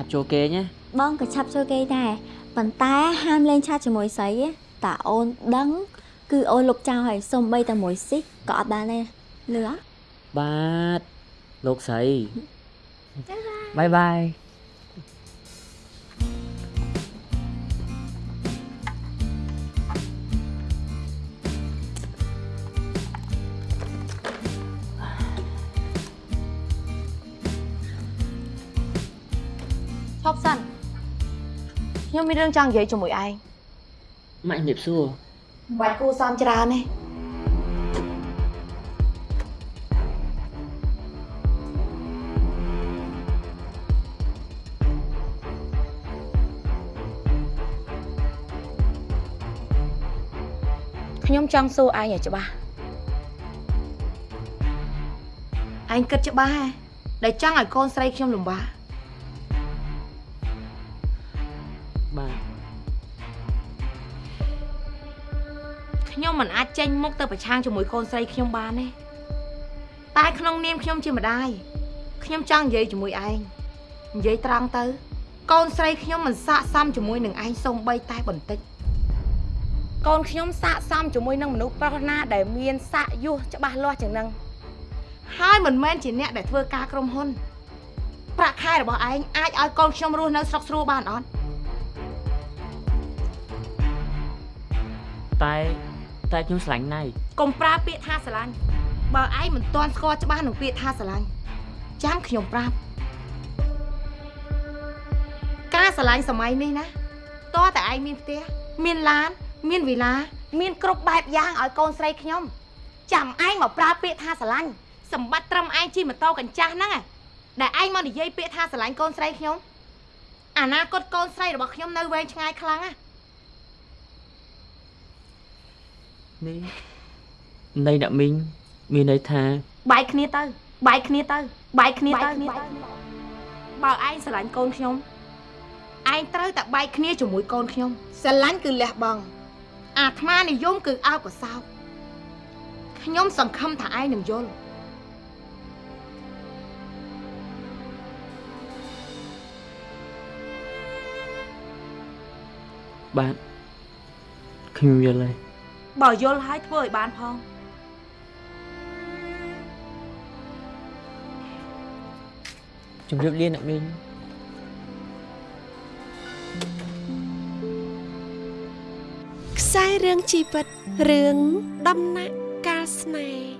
ឆាប់ចូលគេងណាបងក៏ឆាប់ចូលគេដែរប៉ុន្តែហាមលេងឆាតជាមួយស្រីទេតាអូនដឹង គឺអូនលុបចោលហើយសំបីតែមួយស៊ីក៏អត់បានដែរលឺអត់បាទលោកស្រីបាយបាយ ឈប់សិនខ្ញុំមានរឿងចង់និយាយជាមួយឯងម៉ាក់ជំរាបសួរមិនបាច់គួរសមច្រើនទេខ្ញុំចង់សួរឯងឲ្យច្បាស់ឯងគិតច្បាស់ហ៎ដែលចង់ឲ្យកូនស្រីខ្ញុំលំបាក បាទខ្ញុំមិនអាចចេញមុខទៅប្រឆាំងជាមួយកូនស្រីខ្ញុំបានទេតែក្នុងនាមខ្ញុំជាម្ដាយខ្ញុំចង់និយាយជាមួយឯងនិយាយត្រង់ទៅ កូនស្រីខ្ញុំមិនស័កសមជាមួយនឹងឯងសូម្បីតែបន្តិចកូនខ្ញុំស័កសមជាមួយនឹងមនុស្សប្រុសណាដែលមានស័កយុះច្បាស់លាស់ជាងនឹងហើយមិនមែនជាអ្នកដែលធ្វើការក្រុមហ៊ុនប្រាក់ខែរបស់ឯងអាចឲ្យកូនខ្ញុំរស់នៅស្រុកស្រួលបានអត់ តែតែខ្ញុំស្រឡាញ់ណៃកុំប្រើពាក្យថាស្រឡាញ់បើឯងមិនទាន់ស្គាល់ច្បាស់នឹងពាក្យថាស្រឡាញ់ចាំខ្ញុំប្រាប់ការស្រឡាញ់សម័យនេះណាតើតែឯងមានផ្ទះមានឡាន មានវិឡា មានគ្រប់បែបយ៉ាងឲ្យកូនស្រីខ្ញុំចាំឯងមកប្រើពាក្យថាស្រឡាញ់សម្បត្តិត្រឹមឯងជិះម៉ូតូកញ្ចាស់ហ្នឹងឯងដែលឯងមកនិយាយពាក្យថាស្រឡាញ់កូនស្រីខ្ញុំអនាគតកូនស្រីរបស់ខ្ញុំនៅវែងឆ្ងាយខ្លាំងណា នេះនៃអ្នកមីងមានន័យថាបែកគ្នាទៅបែកគ្នាទៅបែកគ្នាទៅបើឯងស្រឡាញ់កូនខ្ញុំឯងត្រូវតែបែកគ្នាជាមួយកូនខ្ញុំស្រឡាញ់គឺលះបង់អាត្មានិយមគឺអើបកសោបខ្ញុំសង្ឃឹមថាឯងនឹងយល់បាទខ្ញុំយល់ហើយ បើយល់ហើយធ្វើឲ្យបានផងជម្រាបលាអ្នកមីងខ្សែរឿងជីវិតរឿងដំណាក់កាលស្នេហ៍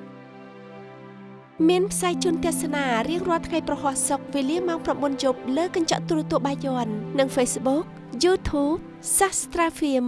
មានផ្សាយជូនទស្សនារៀងរាល់ថ្ងៃប្រហោះសុកវេលាម៉ោង9យប់លើកញ្ចក់ទូរទស្សន៍បាយ័ននិង Facebook YouTube Sastra Film